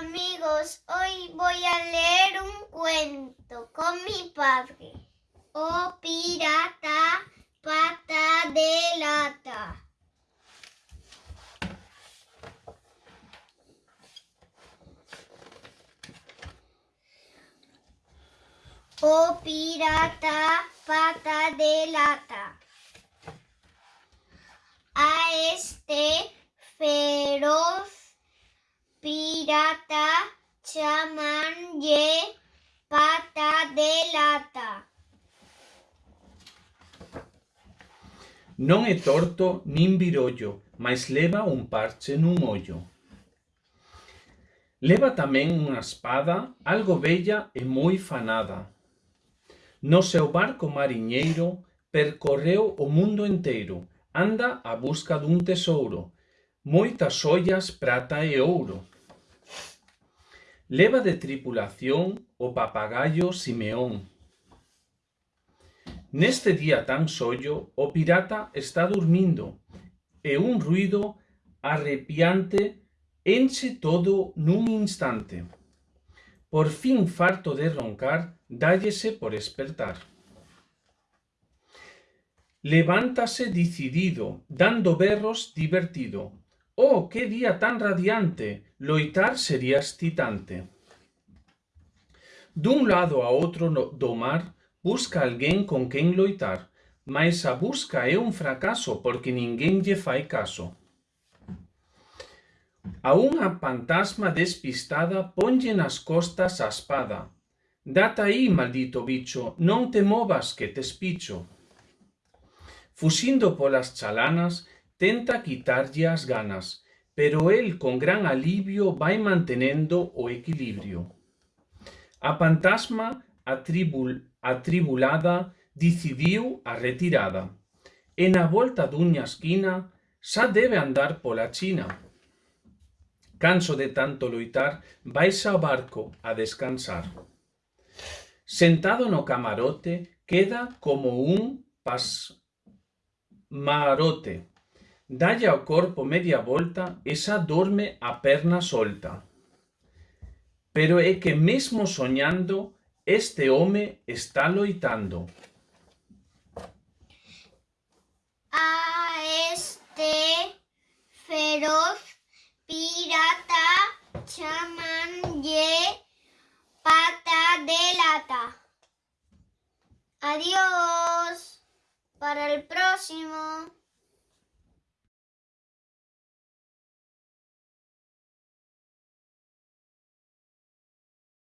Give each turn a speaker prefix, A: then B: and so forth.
A: amigos, hoy voy a leer un cuento con mi padre. Oh pirata, pata de lata. Oh pirata, pata de lata. A este fe pata chaman de pata de lata.
B: Non é torto nin virollo, mais leva un parche nun ollo. Leva tamén unha espada, algo bella e moi fanada. No seu barco mariñeiro percorreu o mundo enteiro, anda a busca dun tesouro, moitas ollas, prata e ouro, Leva de tripulación o papagayo Simeón. Neste día tan sollo, o pirata está dormindo e un ruido arrepiante enche todo nun instante. Por fin farto de roncar, dállese por espertar. Levántase decidido, dando berros divertido, Oh, qué día tan radiante, loitar sería excitante. Dun lado a outro do mar, busca alguén con quen loitar, mas a busca é un fracaso porque ninguén lle fai caso. A unha pantasma despistada ponlle nas costas a espada. Data aí, maldito bicho, non te movas que te espicho. Fuxindo polas chalanas, tenta quitarlle as ganas, pero el con gran alivio vai mantenendo o equilibrio. A fantasma atribul atribulada decidiu a retirada e na volta dunha esquina xa debe andar pola China. Canso de tanto loitar, vais ao barco a descansar. Sentado no camarote, queda como un pasmarote. Dalle ao corpo media volta e xa dorme a perna solta. Pero é que mesmo soñando, este home está loitando.
A: A este feroz pirata chamanlle pata de lata. Adiós. Para el próximo.